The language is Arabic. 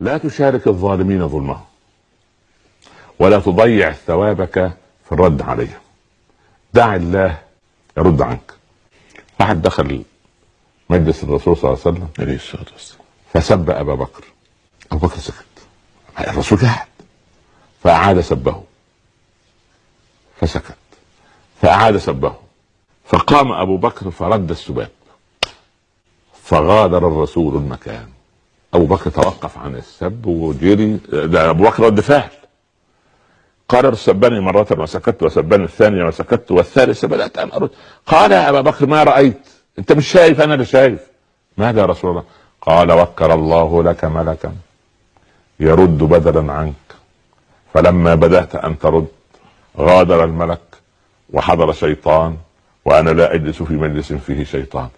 لا تشارك الظالمين ظلمهم ولا تضيع ثوابك في الرد عليهم. دع الله يرد عنك. احد دخل مجلس الرسول صلى الله عليه وسلم عليه الصلاة والسلام. فسب أبا بكر. أبو بكر سكت. الرسول قاعد فأعاد سبه. فسكت. فأعاد سبه. فقام أبو بكر فرد السباب. فغادر الرسول المكان. أبو بكر توقف عن السب وجري ده أبو بكر رد فعل. قال سبني مرة وسكت وسبني الثانية وسكت والثالثة بدأت أن أرد قال يا أبا بكر ما رأيت؟ أنت مش شايف؟ أنا اللي شايف. ماذا يا رسول الله؟ قال وكر الله لك ملكا يرد بدلا عنك. فلما بدأت أن ترد غادر الملك وحضر شيطان وأنا لا أجلس في مجلس فيه شيطان.